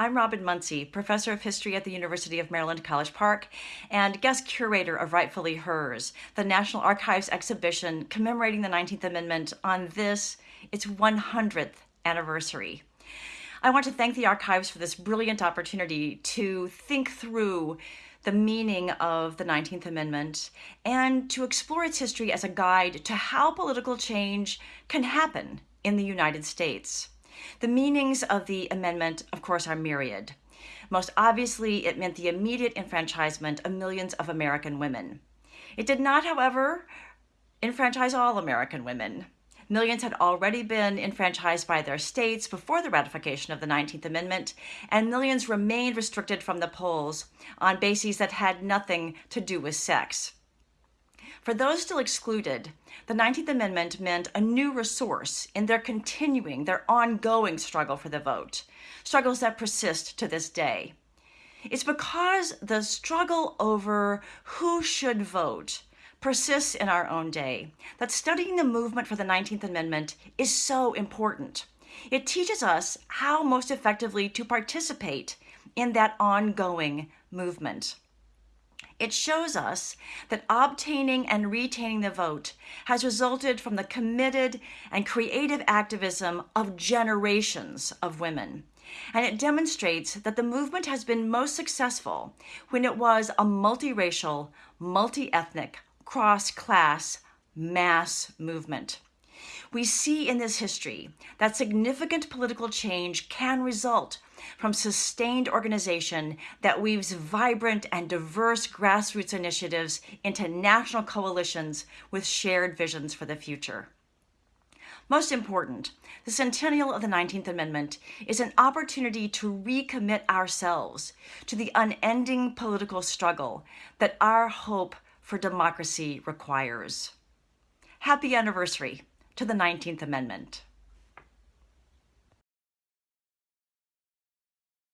I'm Robyn Muncy, Professor of History at the University of Maryland College Park and guest curator of Rightfully Hers, the National Archives exhibition commemorating the 19th Amendment on this, its 100th anniversary. I want to thank the archives for this brilliant opportunity to think through the meaning of the 19th Amendment and to explore its history as a guide to how political change can happen in the United States. The meanings of the amendment, of course, are myriad. Most obviously, it meant the immediate enfranchisement of millions of American women. It did not, however, enfranchise all American women. Millions had already been enfranchised by their states before the ratification of the 19th Amendment, and millions remained restricted from the polls on bases that had nothing to do with sex. For those still excluded, the 19th Amendment meant a new resource in their continuing, their ongoing struggle for the vote, struggles that persist to this day. It's because the struggle over who should vote persists in our own day that studying the movement for the 19th Amendment is so important. It teaches us how most effectively to participate in that ongoing movement. It shows us that obtaining and retaining the vote has resulted from the committed and creative activism of generations of women. And it demonstrates that the movement has been most successful when it was a multiracial, multi-ethnic, cross-class, mass movement. We see in this history that significant political change can result from sustained organization that weaves vibrant and diverse grassroots initiatives into national coalitions with shared visions for the future. Most important, the centennial of the 19th Amendment is an opportunity to recommit ourselves to the unending political struggle that our hope for democracy requires. Happy anniversary to the 19th Amendment.